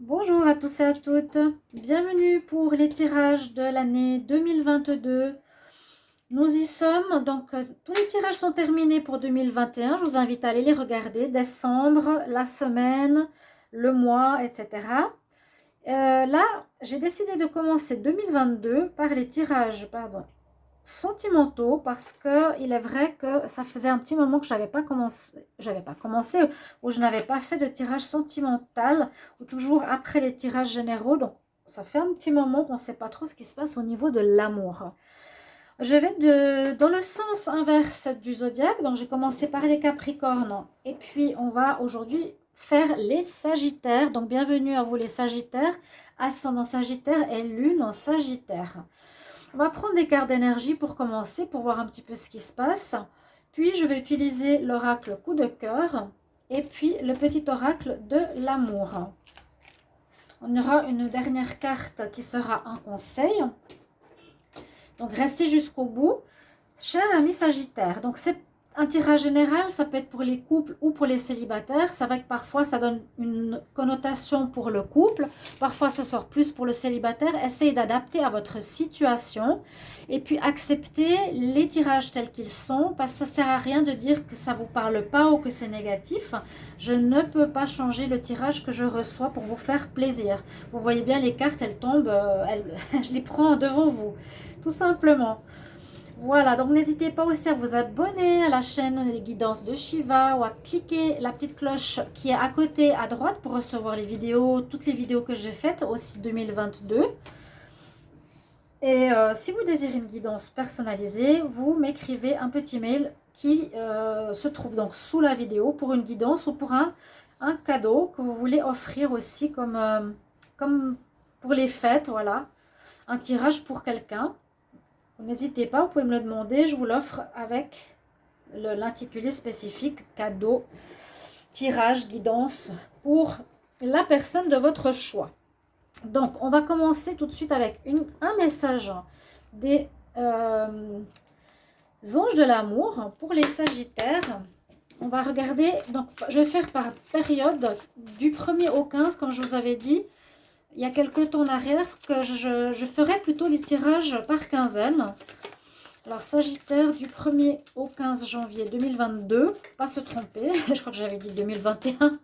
Bonjour à tous et à toutes, bienvenue pour les tirages de l'année 2022. Nous y sommes, donc euh, tous les tirages sont terminés pour 2021. Je vous invite à aller les regarder, décembre, la semaine, le mois, etc. Euh, là, j'ai décidé de commencer 2022 par les tirages pardon, sentimentaux parce que il est vrai que ça faisait un petit moment que je n'avais pas commencé, j'avais pas commencé ou je n'avais pas fait de tirage sentimental ou toujours après les tirages généraux. Donc ça fait un petit moment qu'on sait pas trop ce qui se passe au niveau de l'amour. Je vais de, dans le sens inverse du zodiaque. Donc j'ai commencé par les Capricornes et puis on va aujourd'hui faire les Sagittaires. Donc bienvenue à vous les Sagittaires, ascendant Sagittaire et Lune en Sagittaire. On va prendre des cartes d'énergie pour commencer, pour voir un petit peu ce qui se passe. Puis, je vais utiliser l'oracle coup de cœur et puis le petit oracle de l'amour. On aura une dernière carte qui sera un conseil. Donc, restez jusqu'au bout. Cher ami Sagittaire, donc c'est un tirage général, ça peut être pour les couples ou pour les célibataires. C'est vrai que parfois, ça donne une connotation pour le couple. Parfois, ça sort plus pour le célibataire. Essayez d'adapter à votre situation. Et puis, acceptez les tirages tels qu'ils sont. Parce que ça ne sert à rien de dire que ça ne vous parle pas ou que c'est négatif. Je ne peux pas changer le tirage que je reçois pour vous faire plaisir. Vous voyez bien, les cartes, elles tombent. Euh, je les prends devant vous. Tout simplement. Voilà, donc n'hésitez pas aussi à vous abonner à la chaîne des guidances de Shiva ou à cliquer la petite cloche qui est à côté à droite pour recevoir les vidéos, toutes les vidéos que j'ai faites, aussi 2022. Et euh, si vous désirez une guidance personnalisée, vous m'écrivez un petit mail qui euh, se trouve donc sous la vidéo pour une guidance ou pour un, cadeau que vous voulez offrir aussi comme, euh, comme pour les fêtes, voilà. Un tirage pour quelqu'un. N'hésitez pas, vous pouvez me le demander. Je vous l'offre avec l'intitulé spécifique cadeau, tirage, guidance pour la personne de votre choix. Donc, on va commencer tout de suite avec un message des euh, anges de l'amour pour les sagittaires. On va regarder, donc je vais faire par période du 1er au 15, comme je vous avais dit il y a quelques temps en arrière que je, je ferai plutôt les tirages par quinzaine. Alors, Sagittaire du 1er au 15 janvier 2022. Pas se tromper, je crois que j'avais dit 2021.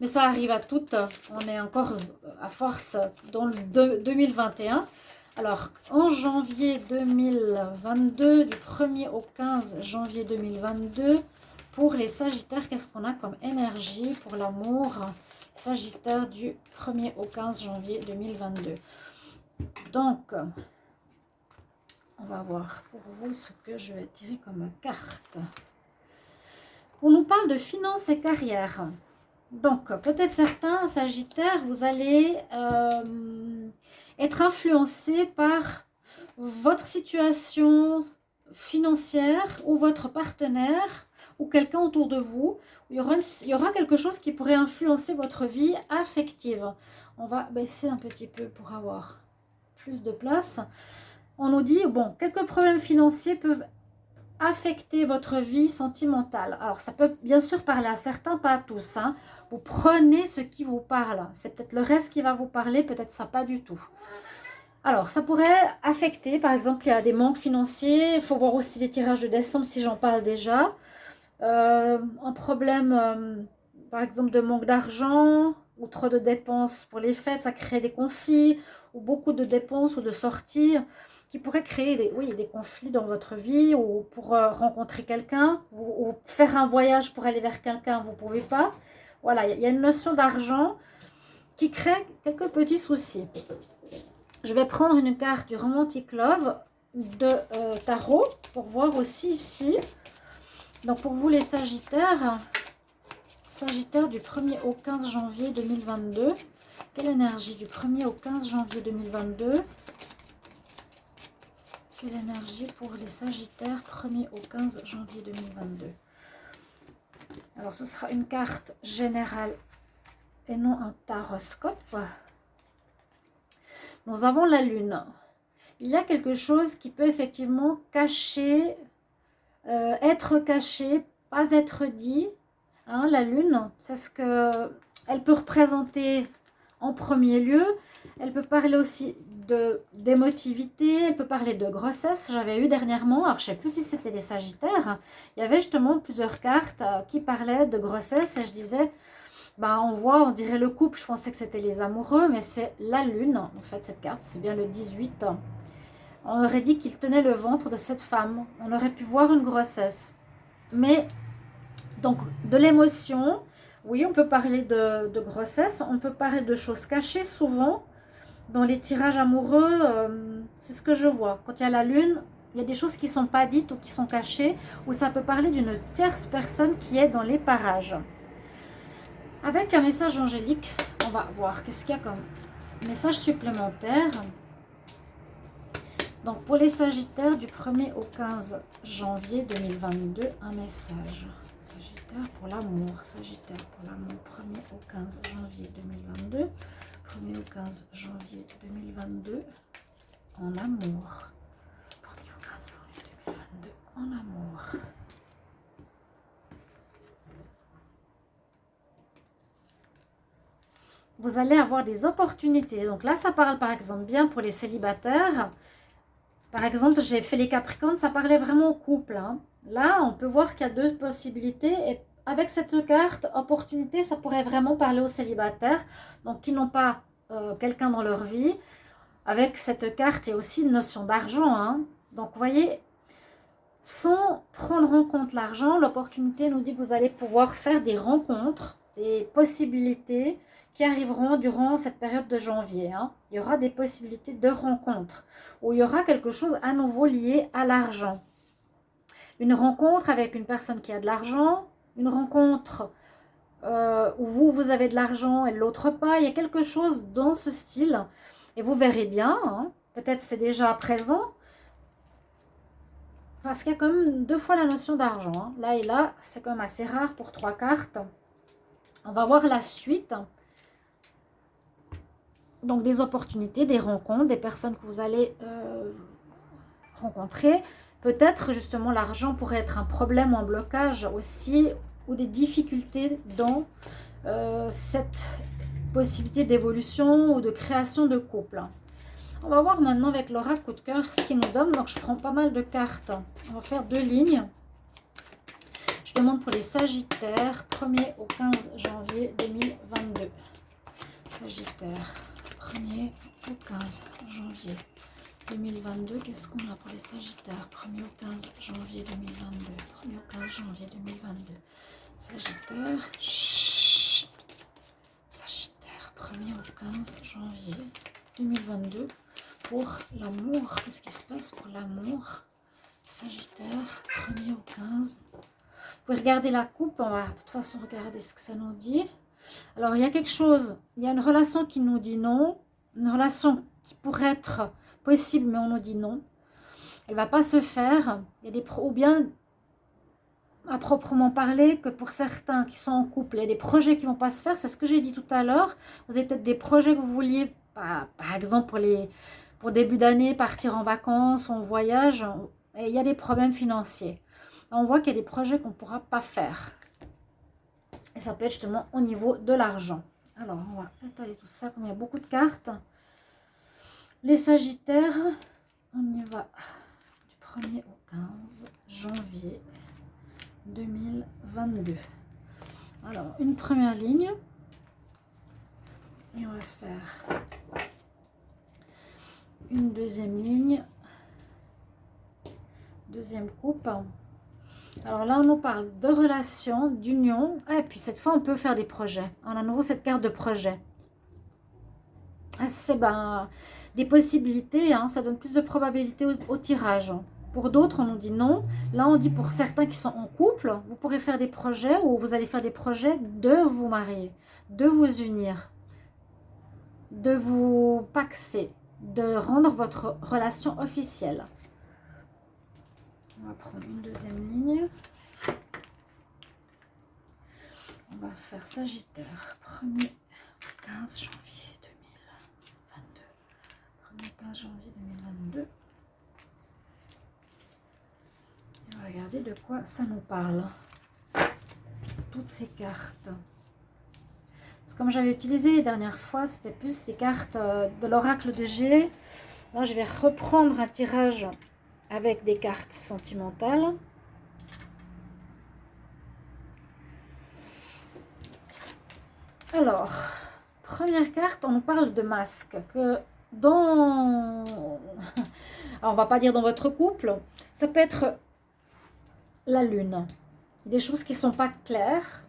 Mais ça arrive à toutes. On est encore à force dans le 2021. Alors, en janvier 2022, du 1er au 15 janvier 2022, pour les Sagittaires, qu'est-ce qu'on a comme énergie pour l'amour? Sagittaire du 1er au 15 janvier 2022. Donc, on va voir pour vous ce que je vais tirer comme carte. On nous parle de finances et carrière. Donc, peut-être certains Sagittaires, vous allez euh, être influencé par votre situation financière ou votre partenaire ou quelqu'un autour de vous. Il y, aura, quelque chose qui pourrait influencer votre vie affective. On va baisser un petit peu pour avoir plus de place. On nous dit, bon, quelques problèmes financiers peuvent affecter votre vie sentimentale. Alors, ça peut bien sûr parler à certains, pas à tous. Hein. Vous prenez ce qui vous parle. C'est peut-être le reste qui va vous parler, peut-être ça pas du tout. Alors, ça pourrait affecter, par exemple, il y a des manques financiers. Il faut voir aussi les tirages de décembre si j'en parle déjà. Euh, un problème, euh, par exemple, de manque d'argent ou trop de dépenses pour les fêtes, ça crée des conflits ou beaucoup de dépenses ou de sorties qui pourraient créer des, oui, des conflits dans votre vie ou pour euh, rencontrer quelqu'un ou, faire un voyage pour aller vers quelqu'un, vous ne pouvez pas. Voilà, il y a une notion d'argent qui crée quelques petits soucis. Je vais prendre une carte du Romantic Love de tarot pour voir aussi ici donc pour vous les Sagittaires, Sagittaire du 1er au 15 janvier 2022. Quelle énergie du 1er au 15 janvier 2022 Quelle énergie pour les Sagittaires 1er au 15 janvier 2022 Alors ce sera une carte générale et non un taroscope. Nous avons la Lune. Il y a quelque chose qui peut effectivement cacher euh, être caché, pas être dit. Hein, la lune, c'est ce que elle peut représenter en premier lieu. Elle peut parler aussi d'émotivité, elle peut parler de grossesse. J'avais eu dernièrement, alors je ne sais plus si c'était les Sagittaires, il y avait justement plusieurs cartes euh, qui parlaient de grossesse et je disais, bah, on voit, on dirait le couple, je pensais que c'était les amoureux, mais c'est la lune, en fait, cette carte, c'est bien le 18. On aurait dit qu'il tenait le ventre de cette femme, on aurait pu voir une grossesse. Mais, donc, de l'émotion, oui, on peut parler de, grossesse, on peut parler de choses cachées souvent, dans les tirages amoureux, euh, c'est ce que je vois. Quand il y a la lune, il y a des choses qui ne sont pas dites ou qui sont cachées, ou ça peut parler d'une tierce personne qui est dans les parages. Avec un message angélique, on va voir qu'est-ce qu'il y a comme message supplémentaire. Donc pour les Sagittaires, du 1er au 15 janvier 2022, un message. Sagittaire pour l'amour, Sagittaire pour l'amour, 1er au 15 janvier 2022. 1er au 15 janvier 2022 en amour. 1er au 15 janvier 2022 en amour. Vous allez avoir des opportunités. Donc là, ça parle par exemple bien pour les célibataires. Par exemple, j'ai fait les Capricornes, ça parlait vraiment au couple. Hein. Là, on peut voir qu'il y a deux possibilités et avec cette carte, opportunité, ça pourrait vraiment parler aux célibataires, donc qui n'ont pas euh, quelqu'un dans leur vie. Avec cette carte, il y a aussi une notion d'argent. Hein. Donc, vous voyez, sans prendre en compte l'argent, l'opportunité nous dit que vous allez pouvoir faire des rencontres, des possibilités qui arriveront durant cette période de janvier. Hein. Il y aura des possibilités de rencontres, où il y aura quelque chose à nouveau lié à l'argent. Une rencontre avec une personne qui a de l'argent, une rencontre euh, où vous, vous avez de l'argent et l'autre pas. Il y a quelque chose dans ce style. Et vous verrez bien, hein. peut-être c'est déjà présent, parce qu'il y a quand même deux fois la notion d'argent. Hein. Là et là, c'est quand même assez rare pour trois cartes. On va voir la suite. Donc des opportunités, des rencontres, des personnes que vous allez euh, rencontrer. Peut-être justement l'argent pourrait être un problème ou un blocage aussi ou des difficultés dans euh, cette possibilité d'évolution ou de création de couple. On va voir maintenant avec l'oracle coup de cœur ce qu'il nous donne. Donc je prends pas mal de cartes. On va faire deux lignes. Je demande pour les Sagittaires, 1er au 15 janvier 2022. Sagittaire, 1er au 15 janvier 2022, qu'est-ce qu'on a pour les Sagittaires 1er au 15 janvier 2022. 1er au 15 janvier 2022. Sagittaire. Sagittaire, 1er au 15 janvier 2022. Pour l'amour, qu'est-ce qui se passe pour l'amour? Sagittaire, 1er au 15. Vous pouvez regarder la coupe, on va de toute façon regarder ce que ça nous dit. Alors, il y a quelque chose, il y a une relation qui nous dit non, une relation qui pourrait être possible, mais on nous dit non. Elle va pas se faire. Il y a des ou bien à proprement parler que pour certains qui sont en couple, il y a des projets qui vont pas se faire. C'est ce que j'ai dit tout à l'heure. Vous avez peut-être des projets que vous vouliez, par, par exemple pour les pour début d'année, partir en vacances, en voyage. Et il y a des problèmes financiers. On voit qu'il y a des projets qu'on ne pourra pas faire. Et ça peut être justement au niveau de l'argent. Alors, on va étaler tout ça, comme il y a beaucoup de cartes. Les Sagittaires, on y va du 1er au 15 janvier 2022. Alors, une première ligne. Et on va faire une deuxième ligne. Deuxième coupe. Alors là, on nous parle de relations, d'union. Et puis cette fois, on peut faire des projets. On a à nouveau cette carte de projet. Ah, c'est ben, des possibilités, hein, ça donne plus de probabilité au, tirage. Pour d'autres, on nous dit non. Là, on dit pour certains qui sont en couple, vous pourrez faire des projets ou vous allez faire des projets de vous marier, de vous unir, de vous paxer, de rendre votre relation officielle. On va prendre une deuxième ligne. On va faire Sagittaire, 1er 15 janvier. 15 janvier 2022. Et on va regarder de quoi ça nous parle. Toutes ces cartes. comme j'avais utilisé les dernières fois, c'était plus des cartes euh, de l'oracle de G. Là, je vais reprendre un tirage avec des cartes sentimentales. Alors, première carte, on parle de masque. Que dans... On va pas dire dans votre couple. Ça peut être la lune. Des choses qui sont pas claires.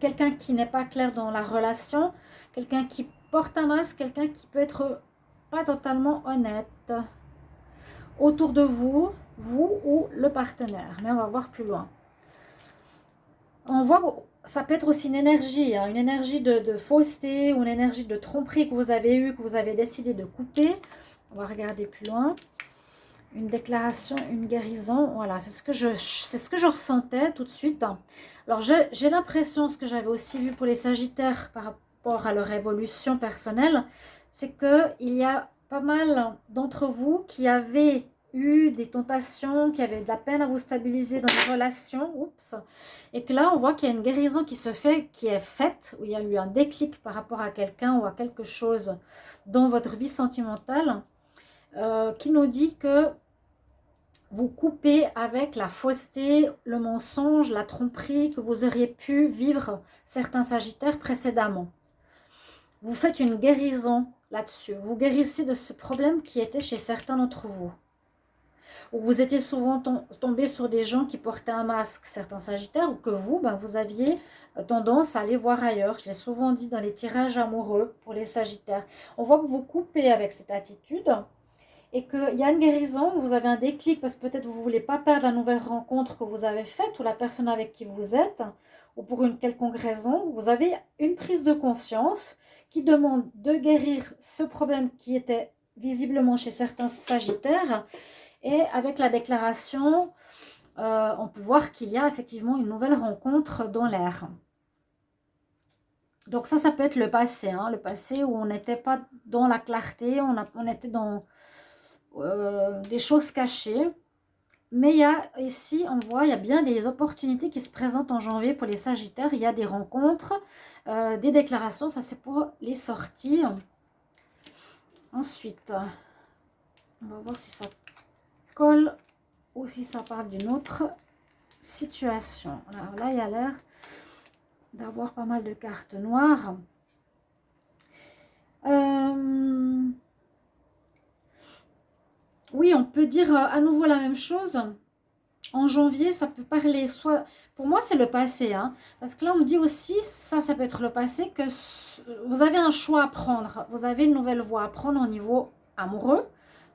Quelqu'un qui n'est pas clair dans la relation. Quelqu'un qui porte un masque. Quelqu'un qui peut être pas totalement honnête. Autour de vous, vous ou le partenaire. Mais on va voir plus loin. On voit ça peut être aussi une énergie, hein, une énergie de, fausseté ou une énergie de tromperie que vous avez eue, que vous avez décidé de couper. On va regarder plus loin. Une déclaration, une guérison. Voilà, c'est ce, que je, ce que je ressentais tout de suite. Alors, j'ai l'impression, ce que j'avais aussi vu pour les Sagittaires par rapport à leur évolution personnelle, c'est qu'il y a pas mal d'entre vous qui avaient eu des tentations, qui avaient de la peine à vous stabiliser dans les relations, oups, et que là, on voit qu'il y a une guérison qui se fait, qui est faite, où il y a eu un déclic par rapport à quelqu'un ou à quelque chose dans votre vie sentimentale, euh, qui nous dit que vous coupez avec la fausseté, le mensonge, la tromperie que vous auriez pu vivre certains sagittaires précédemment. Vous faites une guérison là-dessus. Vous guérissez de ce problème qui était chez certains d'entre vous ou vous étiez souvent tombé sur des gens qui portaient un masque, certains sagittaires, ou que vous, ben, vous aviez euh, tendance à aller voir ailleurs. Je l'ai souvent dit dans les tirages amoureux pour les sagittaires. On voit que vous coupez avec cette attitude et qu'il y a une guérison, vous avez un déclic parce que peut-être vous ne voulez pas perdre la nouvelle rencontre que vous avez faite ou la personne avec qui vous êtes, ou pour une quelconque raison, vous avez une prise de conscience qui demande de guérir ce problème qui était visiblement chez certains sagittaires et avec la déclaration, euh, on peut voir qu'il y a effectivement une nouvelle rencontre dans l'air. Donc ça, ça peut être le passé. Hein, le passé où on n'était pas dans la clarté, on, était dans euh, des choses cachées. Mais il y a ici, on voit, il y a bien des opportunités qui se présentent en janvier pour les Sagittaires. Il y a des rencontres, euh, des déclarations, ça c'est pour les sorties. Ensuite, on va voir si ça colle ou si ça parle d'une autre situation. Alors là, il y a l'air d'avoir pas mal de cartes noires. Euh, oui, on peut dire euh, à nouveau la même chose. En janvier, ça peut parler soit... Pour moi, c'est le passé. Hein, parce que là, on me dit aussi, ça, ça peut être le passé, que vous avez un choix à prendre. Vous avez une nouvelle voie à prendre au niveau amoureux.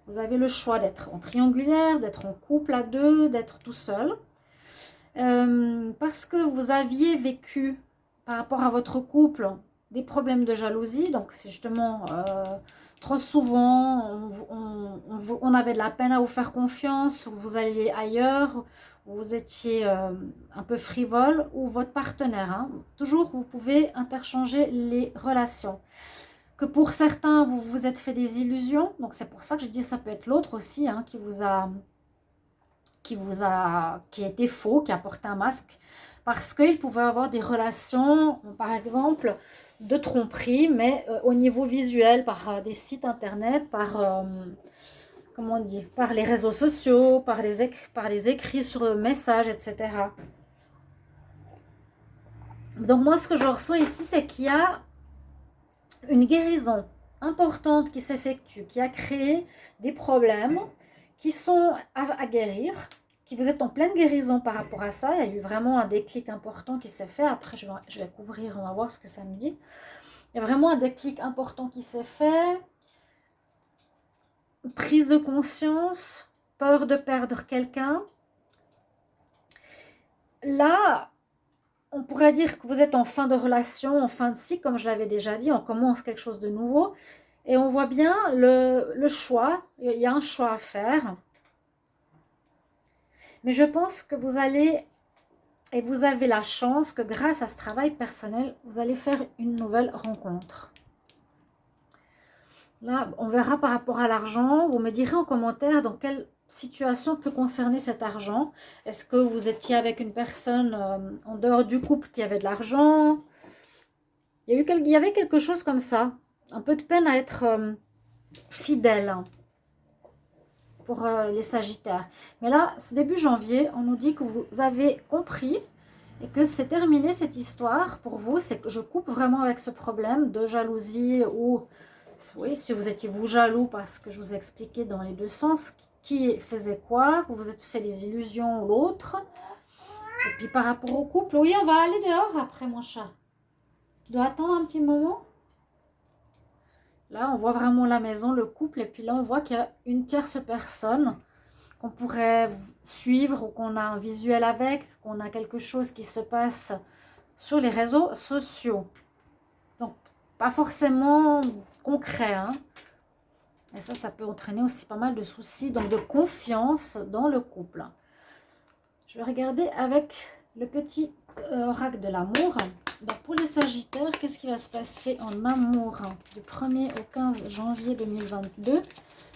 Vous avez le choix d'être en triangulaire, d'être en couple à deux, d'être tout seul. Euh, parce que vous aviez vécu par rapport à votre couple des problèmes de jalousie. Donc c'est justement euh, trop souvent, on, avait de la peine à vous faire confiance, vous alliez ailleurs, vous étiez euh, un peu frivole, ou votre partenaire. Hein. Toujours, vous pouvez interchanger les relations que pour certains, vous vous êtes fait des illusions. Donc, c'est pour ça que je dis ça peut être l'autre aussi hein, qui vous a qui vous a qui été faux, qui a porté un masque. Parce qu'il pouvait avoir des relations, par exemple, de tromperie, mais euh, au niveau visuel, par euh, des sites internet, par, euh, comment on dit, par les réseaux sociaux, par les, par les écrits sur messages, etc. Donc moi, ce que je ressens ici, c'est qu'il y a une guérison importante qui s'effectue, qui a créé des problèmes qui sont à, guérir, qui vous êtes en pleine guérison par rapport à ça. Il y a eu vraiment un déclic important qui s'est fait. Après, je vais, je vais couvrir, on va voir ce que ça me dit. Il y a vraiment un déclic important qui s'est fait. Prise de conscience, peur de perdre quelqu'un. Là, on pourrait dire que vous êtes en fin de relation, en fin de cycle, comme je l'avais déjà dit, on commence quelque chose de nouveau. Et on voit bien le, choix, il y a un choix à faire. Mais je pense que vous allez, et vous avez la chance que grâce à ce travail personnel, vous allez faire une nouvelle rencontre. Là, on verra par rapport à l'argent. Vous me direz en commentaire dans quel situation peut concerner cet argent Est-ce que vous étiez avec une personne euh, en dehors du couple qui avait de l'argent? Il il y avait quelque chose comme ça. Un peu de peine à être euh, fidèle pour euh, les Sagittaires. Mais là, ce début janvier, on nous dit que vous avez compris et que c'est terminé cette histoire pour vous. C'est que je coupe vraiment avec ce problème de jalousie ou, oui, si vous étiez vous jaloux parce que je vous ai expliqué dans les deux sens qui faisait quoi, vous vous êtes fait des illusions ou l'autre. Et puis par rapport au couple, oui, on va aller dehors après mon chat. Tu dois attendre un petit moment. Là, on voit vraiment la maison, le couple. Et puis là, on voit qu'il y a une tierce personne qu'on pourrait suivre ou qu'on a un visuel avec, qu'on a quelque chose qui se passe sur les réseaux sociaux. Donc, pas forcément concret. Hein. Et ça, ça peut entraîner aussi pas mal de soucis, donc de confiance dans le couple. Je vais regarder avec le petit euh, oracle de l'amour. Pour les Sagittaires, qu'est-ce qui va se passer en amour du 1er au 15 janvier 2022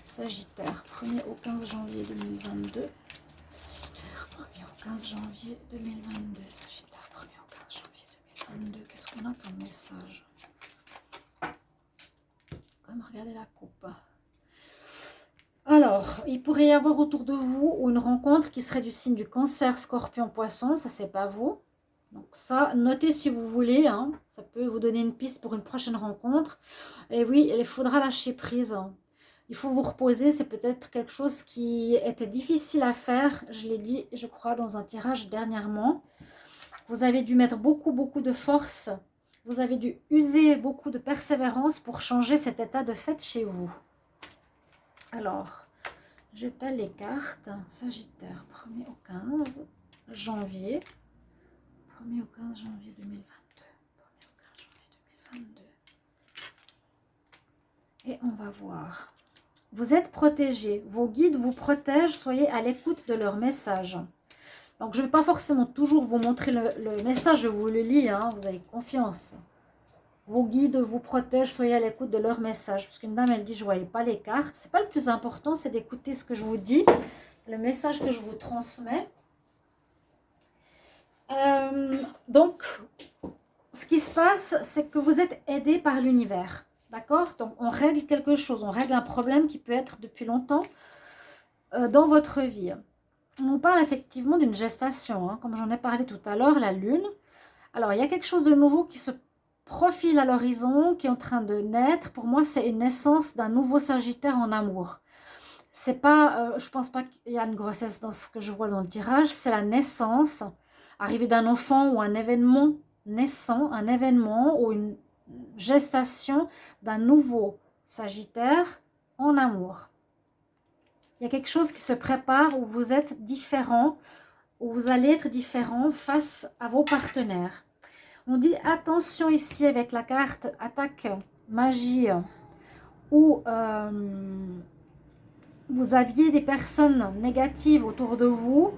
Sagittaire, 1er au 15 janvier 2022. 1er au 15 janvier 2022. Sagittaire, 1er au 15 janvier 2022. Qu'est-ce qu'on a comme message? Comme regarder la coupe. Alors, il pourrait y avoir autour de vous une rencontre qui serait du signe du cancer, scorpion, poisson. Ça, c'est pas vous. Donc ça, notez si vous voulez, hein. ça peut vous donner une piste pour une prochaine rencontre. Et oui, il faudra lâcher prise. Il faut vous reposer, c'est peut-être quelque chose qui était difficile à faire. Je l'ai dit, je crois, dans un tirage dernièrement. Vous avez dû mettre beaucoup, beaucoup de force. Vous avez dû user beaucoup de persévérance pour changer cet état de fait chez vous. Alors, j'étale les cartes. Sagittaire, 1er au 15 janvier. 1er au 15 janvier 2022. 1er au 15 janvier 2022. Et on va voir. Vous êtes protégé. Vos guides vous protègent. Soyez à l'écoute de leurs messages. Donc, je ne vais pas forcément toujours vous montrer le, message. Je vous le lis. Hein, vous avez confiance. Vos guides vous protègent. Soyez à l'écoute de leurs messages. Parce qu'une dame, elle dit, je ne voyais pas les cartes. Ce n'est pas le plus important. C'est d'écouter ce que je vous dis. Le message que je vous transmets. Euh, donc, ce qui se passe, c'est que vous êtes aidé par l'univers. D'accord? Donc, on règle quelque chose. On règle un problème qui peut être depuis longtemps euh, dans votre vie. On parle effectivement d'une gestation, hein, comme j'en ai parlé tout à l'heure, la lune. Alors, il y a quelque chose de nouveau qui se profile à l'horizon, qui est en train de naître. Pour moi, c'est une naissance d'un nouveau Sagittaire en amour. C'est pas, euh, je pense pas qu'il y a une grossesse dans ce que je vois dans le tirage, c'est la naissance arrivée d'un enfant ou un événement naissant, un événement ou une gestation d'un nouveau Sagittaire en amour. Il y a quelque chose qui se prépare où vous êtes différent, où vous allez être différent face à vos partenaires. On dit attention ici avec la carte attaque magie où euh, vous aviez des personnes négatives autour de vous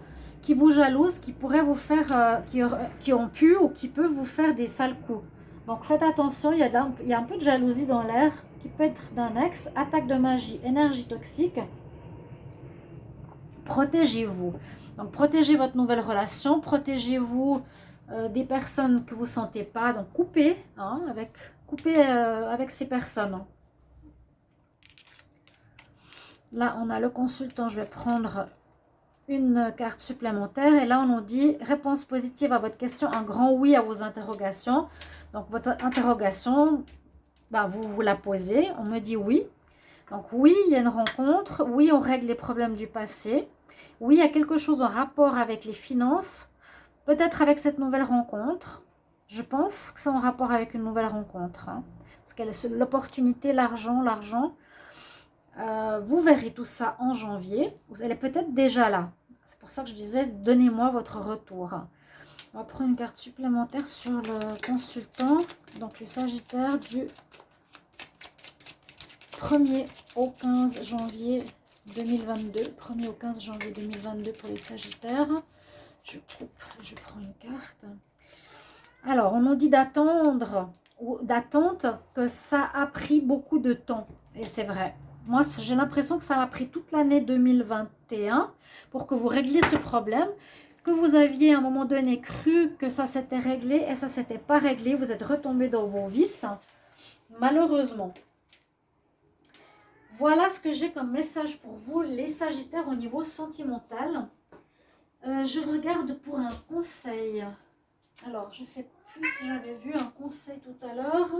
qui vous jalousent, qui pourraient vous faire, euh, qui, qui, ont pu ou qui peuvent vous faire des sales coups. Donc faites attention, il y a, il y a un peu de jalousie dans l'air qui peut être d'un ex, attaque de magie, énergie toxique. Protégez-vous. Donc protégez votre nouvelle relation, protégez-vous euh, des personnes que vous ne sentez pas. Donc coupez, hein, avec, coupez euh, avec ces personnes. Là, on a le consultant. Je vais prendre une carte supplémentaire. Et là, on nous dit réponse positive à votre question, un grand oui à vos interrogations. Donc, votre interrogation, bah, vous vous la posez. On me dit oui. Donc, oui, il y a une rencontre. Oui, on règle les problèmes du passé. Oui, il y a quelque chose en rapport avec les finances. Peut-être avec cette nouvelle rencontre. Je pense que c'est en rapport avec une nouvelle rencontre. Hein. Parce qu'elle l'opportunité, l'argent, l'argent. Euh, vous verrez tout ça en janvier. Elle est peut-être déjà là. C'est pour ça que je disais, donnez-moi votre retour. On va prendre une carte supplémentaire sur le consultant. Donc les Sagittaires du 1er au 15 janvier 2022. 1er au 15 janvier 2022 pour les Sagittaires. Je coupe, je prends une carte. Alors, on nous dit d'attendre ou d'attente que ça a pris beaucoup de temps. Et c'est vrai. Moi, j'ai l'impression que ça m'a pris toute l'année 2021 pour que vous régliez ce problème. que vous aviez à un moment donné cru que ça s'était réglé et ça s'était pas réglé. Vous êtes retombé dans vos vices, malheureusement. Voilà ce que j'ai comme message pour vous, les Sagittaires, au niveau sentimental. Euh, je regarde pour un conseil. Alors, je ne sais plus si j'avais vu un conseil tout à l'heure.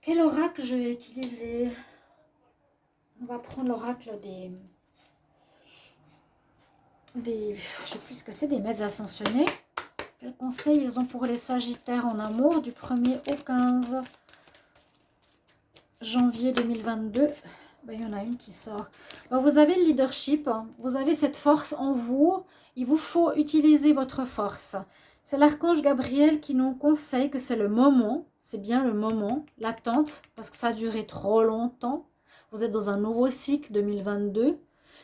Quel oracle je vais utiliser? On va prendre l'oracle des... des... Je sais plus ce que c'est, des maîtres ascensionnés. Quel conseil ils ont pour les Sagittaires en amour du 1er au 15 janvier 2022 ben, il y en a une qui sort. Ben, vous avez le leadership, hein. vous avez cette force en vous. Il vous faut utiliser votre force. C'est l'archange Gabriel qui nous conseille que c'est le moment, c'est bien le moment, l'attente, parce que ça a duré trop longtemps. Vous êtes dans un nouveau cycle 2022.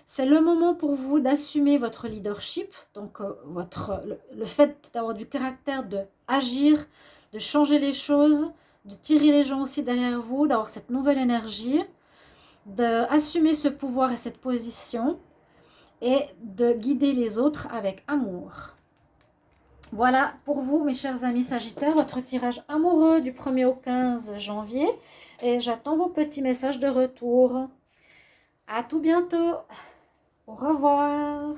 C'est le moment pour vous d'assumer votre leadership, donc euh, votre, le, fait d'avoir du caractère, de de changer les choses, de tirer les gens aussi derrière vous, d'avoir cette nouvelle énergie, d'assumer ce pouvoir et cette position et de guider les autres avec amour. Voilà pour vous, mes chers amis Sagittaires, votre tirage amoureux du 1er au 15 janvier. Et j'attends vos petits messages de retour. À tout bientôt. Au revoir.